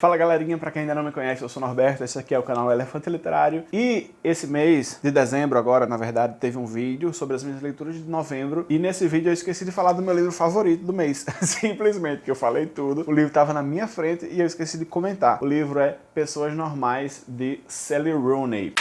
Fala galerinha, pra quem ainda não me conhece, eu sou Norberto, esse aqui é o canal Elefante Literário e esse mês de dezembro agora, na verdade, teve um vídeo sobre as minhas leituras de novembro e nesse vídeo eu esqueci de falar do meu livro favorito do mês, simplesmente, que eu falei tudo, o livro estava na minha frente e eu esqueci de comentar. O livro é Pessoas Normais, de Sally Rooney.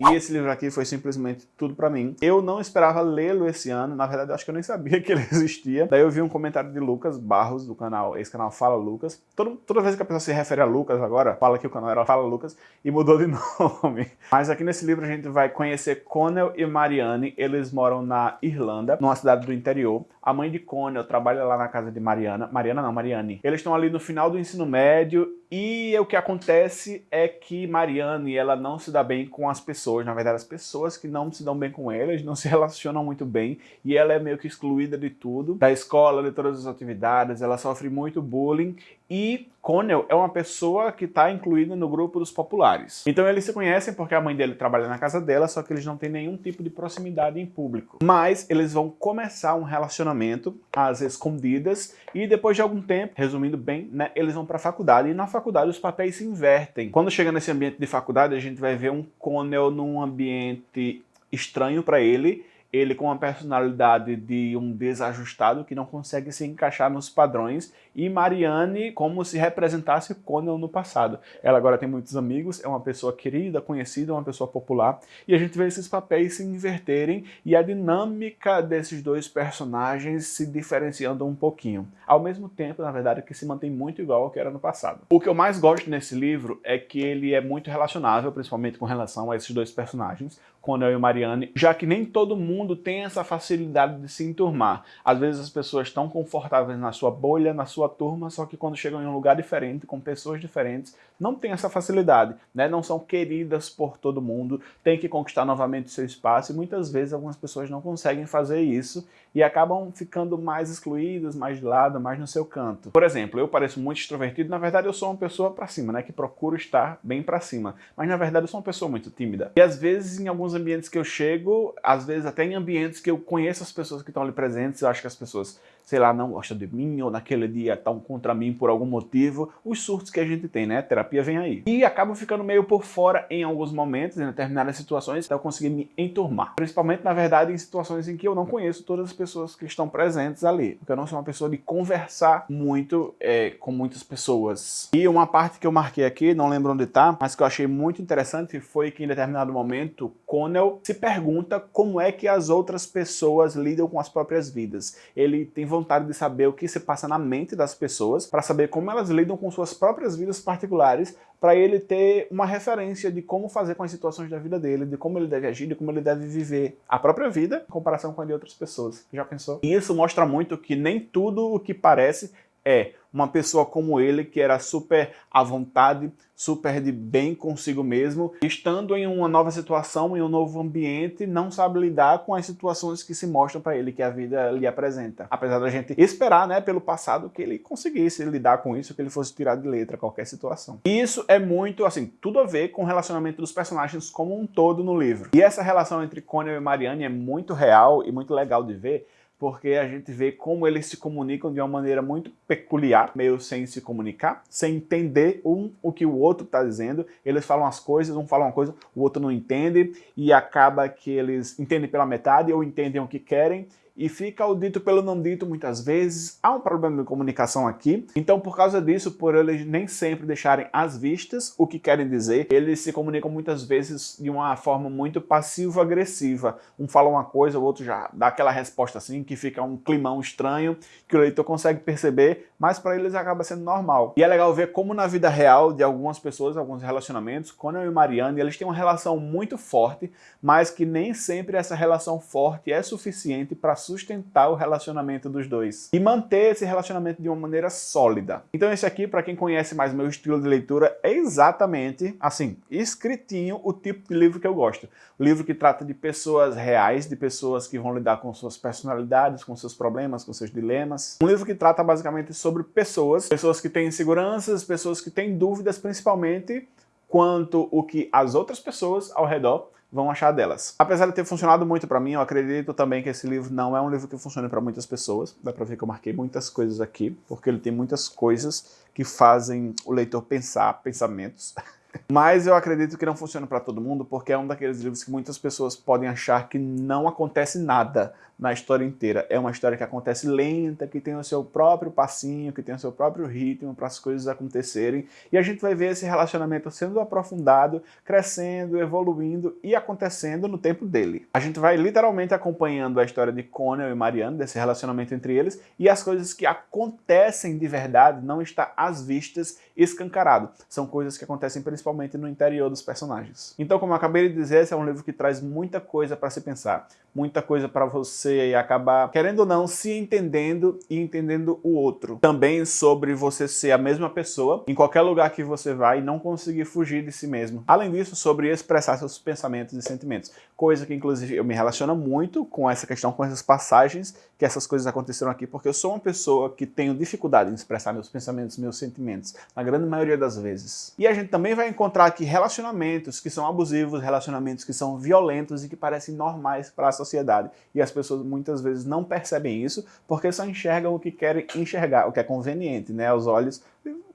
E esse livro aqui foi simplesmente tudo pra mim. Eu não esperava lê-lo esse ano, na verdade eu acho que eu nem sabia que ele existia. Daí eu vi um comentário de Lucas Barros, do canal, esse canal Fala Lucas. Todo, toda vez que a pessoa se refere a Lucas agora, fala que o canal era Fala Lucas, e mudou de nome. Mas aqui nesse livro a gente vai conhecer Connell e Marianne, eles moram na Irlanda, numa cidade do interior. A mãe de Connell trabalha lá na casa de Mariana, Mariana não, Marianne. Eles estão ali no final do ensino médio e o que acontece é que Marianne, ela não se dá bem com as pessoas, na verdade as pessoas que não se dão bem com elas, não se relacionam muito bem, e ela é meio que excluída de tudo, da escola, de todas as atividades, ela sofre muito bullying, e Connell é uma pessoa que está incluída no grupo dos populares. Então eles se conhecem porque a mãe dele trabalha na casa dela, só que eles não têm nenhum tipo de proximidade em público. Mas eles vão começar um relacionamento às escondidas e depois de algum tempo, resumindo bem, né, eles vão para a faculdade e na faculdade os papéis se invertem. Quando chega nesse ambiente de faculdade, a gente vai ver um Connell num ambiente estranho para ele ele com uma personalidade de um desajustado que não consegue se encaixar nos padrões e Marianne como se representasse Conan no passado. Ela agora tem muitos amigos, é uma pessoa querida, conhecida, uma pessoa popular e a gente vê esses papéis se inverterem e a dinâmica desses dois personagens se diferenciando um pouquinho. Ao mesmo tempo, na verdade, que se mantém muito igual ao que era no passado. O que eu mais gosto nesse livro é que ele é muito relacionável, principalmente com relação a esses dois personagens, Conan e Marianne, já que nem todo mundo tem essa facilidade de se enturmar. Às vezes as pessoas estão confortáveis na sua bolha, na sua turma, só que quando chegam em um lugar diferente, com pessoas diferentes, não tem essa facilidade, né? não são queridas por todo mundo, tem que conquistar novamente seu espaço e muitas vezes algumas pessoas não conseguem fazer isso e acabam ficando mais excluídas, mais de lado, mais no seu canto. Por exemplo, eu pareço muito extrovertido, na verdade eu sou uma pessoa pra cima, né? que procuro estar bem pra cima, mas na verdade eu sou uma pessoa muito tímida. E às vezes em alguns ambientes que eu chego, às vezes até em ambientes que eu conheço as pessoas que estão ali presentes, eu acho que as pessoas, sei lá, não gostam de mim, ou naquele dia estão contra mim por algum motivo, os surtos que a gente tem, né? Terapia vem aí. E acabo ficando meio por fora em alguns momentos, em determinadas situações, até eu conseguir me enturmar. Principalmente, na verdade, em situações em que eu não conheço todas as pessoas que estão presentes ali, porque eu não sou uma pessoa de conversar muito é, com muitas pessoas. E uma parte que eu marquei aqui, não lembro onde tá, mas que eu achei muito interessante foi que em determinado momento, Connell se pergunta como é que as outras pessoas lidam com as próprias vidas. Ele tem vontade de saber o que se passa na mente das pessoas, para saber como elas lidam com suas próprias vidas particulares, para ele ter uma referência de como fazer com as situações da vida dele, de como ele deve agir, de como ele deve viver a própria vida em comparação com a de outras pessoas. Já pensou? E isso mostra muito que nem tudo o que parece é uma pessoa como ele, que era super à vontade, super de bem consigo mesmo, estando em uma nova situação, em um novo ambiente, não sabe lidar com as situações que se mostram para ele, que a vida lhe apresenta. Apesar da gente esperar, né, pelo passado, que ele conseguisse lidar com isso, que ele fosse tirar de letra qualquer situação. E isso é muito, assim, tudo a ver com o relacionamento dos personagens como um todo no livro. E essa relação entre Conan e Marianne é muito real e muito legal de ver, porque a gente vê como eles se comunicam de uma maneira muito peculiar, meio sem se comunicar, sem entender um o que o outro está dizendo. Eles falam as coisas, um fala uma coisa, o outro não entende, e acaba que eles entendem pela metade ou entendem o que querem, e fica o dito pelo não dito muitas vezes. Há um problema de comunicação aqui, então por causa disso, por eles nem sempre deixarem às vistas o que querem dizer, eles se comunicam muitas vezes de uma forma muito passivo-agressiva. Um fala uma coisa, o outro já dá aquela resposta assim, que fica um climão estranho, que o leitor consegue perceber, mas para eles acaba sendo normal. E é legal ver como na vida real de algumas pessoas, alguns relacionamentos, Conan e Marianne, eles têm uma relação muito forte, mas que nem sempre essa relação forte é suficiente para sustentar o relacionamento dos dois e manter esse relacionamento de uma maneira sólida. Então esse aqui, para quem conhece mais meu estilo de leitura, é exatamente, assim, escritinho o tipo de livro que eu gosto. O livro que trata de pessoas reais, de pessoas que vão lidar com suas personalidades, com seus problemas, com seus dilemas. Um livro que trata basicamente sobre pessoas, pessoas que têm inseguranças, pessoas que têm dúvidas, principalmente quanto o que as outras pessoas ao redor vão achar delas. Apesar de ter funcionado muito para mim, eu acredito também que esse livro não é um livro que funcione para muitas pessoas. Dá para ver que eu marquei muitas coisas aqui, porque ele tem muitas coisas que fazem o leitor pensar pensamentos. Mas eu acredito que não funciona para todo mundo, porque é um daqueles livros que muitas pessoas podem achar que não acontece nada na história inteira. É uma história que acontece lenta, que tem o seu próprio passinho, que tem o seu próprio ritmo para as coisas acontecerem. E a gente vai ver esse relacionamento sendo aprofundado, crescendo, evoluindo e acontecendo no tempo dele. A gente vai literalmente acompanhando a história de Conan e Marianne, desse relacionamento entre eles, e as coisas que acontecem de verdade não está às vistas escancarado. São coisas que acontecem principalmente no interior dos personagens. Então, como eu acabei de dizer, esse é um livro que traz muita coisa para se pensar, muita coisa para você acabar, querendo ou não, se entendendo e entendendo o outro. Também sobre você ser a mesma pessoa em qualquer lugar que você vai e não conseguir fugir de si mesmo. Além disso, sobre expressar seus pensamentos e sentimentos, coisa que inclusive eu me relaciono muito com essa questão, com essas passagens que essas coisas aconteceram aqui, porque eu sou uma pessoa que tenho dificuldade em expressar meus pensamentos, meus sentimentos, na grande maioria das vezes. E a gente também vai encontrar aqui relacionamentos que são abusivos, relacionamentos que são violentos e que parecem normais para a sociedade. E as pessoas muitas vezes não percebem isso, porque só enxergam o que querem enxergar, o que é conveniente, né, aos olhos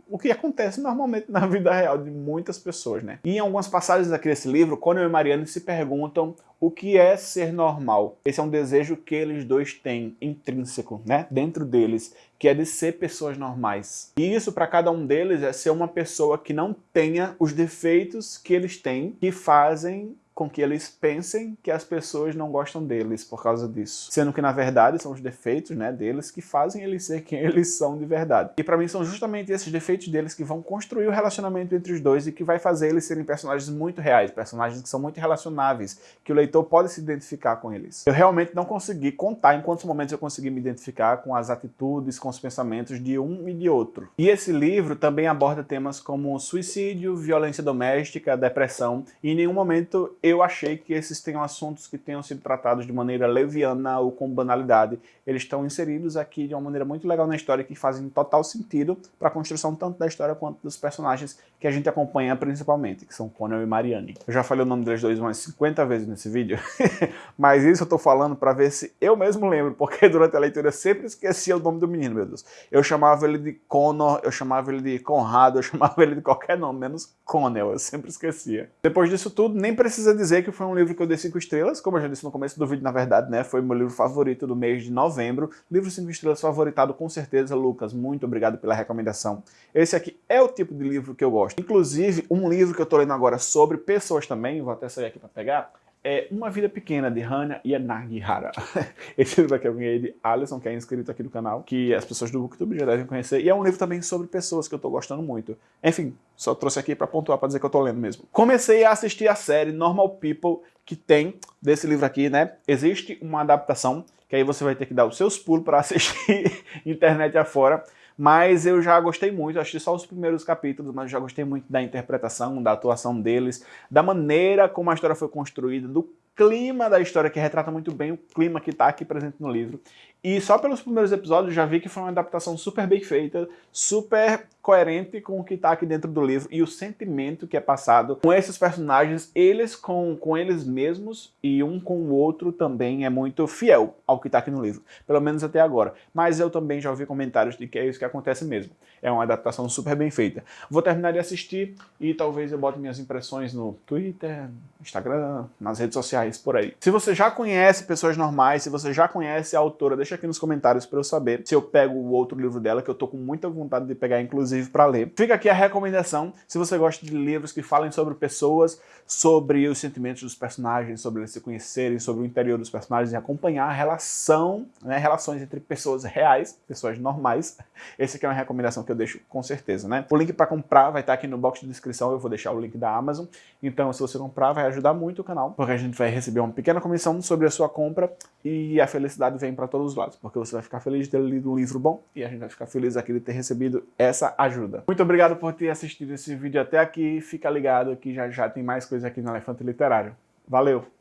o que acontece normalmente na vida real de muitas pessoas, né? E em algumas passagens aqui desse livro, Conan e Marianne se perguntam o que é ser normal. Esse é um desejo que eles dois têm, intrínseco, né? Dentro deles, que é de ser pessoas normais. E isso para cada um deles é ser uma pessoa que não tenha os defeitos que eles têm, que fazem com que eles pensem que as pessoas não gostam deles por causa disso. Sendo que, na verdade, são os defeitos né, deles que fazem eles ser quem eles são de verdade. E para mim são justamente esses defeitos deles que vão construir o relacionamento entre os dois e que vai fazer eles serem personagens muito reais, personagens que são muito relacionáveis, que o leitor pode se identificar com eles. Eu realmente não consegui contar em quantos momentos eu consegui me identificar com as atitudes, com os pensamentos de um e de outro. E esse livro também aborda temas como suicídio, violência doméstica, depressão, e em nenhum momento eu achei que esses tenham assuntos que tenham sido tratados de maneira leviana ou com banalidade. Eles estão inseridos aqui de uma maneira muito legal na história que fazem total sentido para a construção tanto da história quanto dos personagens que a gente acompanha principalmente, que são Conan e Marianne. Eu já falei o nome deles dois umas 50 vezes nesse vídeo, mas isso eu tô falando para ver se eu mesmo lembro, porque durante a leitura eu sempre esquecia o nome do menino, meu Deus. Eu chamava ele de Connor, eu chamava ele de Conrado, eu chamava ele de qualquer nome, menos Connell, eu sempre esquecia. Depois disso tudo, nem precisa dizer que foi um livro que eu dei 5 estrelas, como eu já disse no começo do vídeo, na verdade, né, foi meu livro favorito do mês de novembro. Livro 5 estrelas favoritado com certeza, Lucas, muito obrigado pela recomendação. Esse aqui é o tipo de livro que eu gosto. Inclusive, um livro que eu tô lendo agora sobre pessoas também, vou até sair aqui para pegar, é Uma Vida Pequena, de Hana Yanagihara. Esse livro aqui eu ganhei de Alisson, que é inscrito aqui no canal, que as pessoas do Booktube já devem conhecer, e é um livro também sobre pessoas que eu tô gostando muito. Enfim, só trouxe aqui para pontuar, para dizer que eu tô lendo mesmo. Comecei a assistir a série Normal People, que tem desse livro aqui, né? Existe uma adaptação, que aí você vai ter que dar os seus pulos para assistir internet afora, mas eu já gostei muito, assisti só os primeiros capítulos, mas já gostei muito da interpretação, da atuação deles, da maneira como a história foi construída, do clima da história, que retrata muito bem o clima que está aqui presente no livro. E só pelos primeiros episódios já vi que foi uma adaptação super bem feita, super coerente com o que está aqui dentro do livro e o sentimento que é passado com esses personagens, eles com, com eles mesmos e um com o outro também é muito fiel ao que está aqui no livro, pelo menos até agora. Mas eu também já ouvi comentários de que é isso que acontece mesmo. É uma adaptação super bem feita. Vou terminar de assistir e talvez eu bote minhas impressões no Twitter, Instagram, nas redes sociais, por aí. Se você já conhece Pessoas Normais, se você já conhece a autora, deixa aqui nos comentários para eu saber se eu pego o outro livro dela, que eu tô com muita vontade de pegar, inclusive para ler. Fica aqui a recomendação, se você gosta de livros que falem sobre pessoas, sobre os sentimentos dos personagens, sobre eles se conhecerem, sobre o interior dos personagens e acompanhar a relação, né, relações entre pessoas reais, pessoas normais. Esse aqui é uma recomendação que eu deixo com certeza, né? O link para comprar vai estar aqui no box de descrição, eu vou deixar o link da Amazon. Então, se você comprar, vai ajudar muito o canal, porque a gente vai receber uma pequena comissão sobre a sua compra e a felicidade vem para todos os lados, porque você vai ficar feliz de ter lido um livro bom e a gente vai ficar feliz aqui de ter recebido essa ajuda. Muito obrigado por ter assistido esse vídeo até aqui. Fica ligado que já já tem mais coisa aqui no Elefante Literário. Valeu!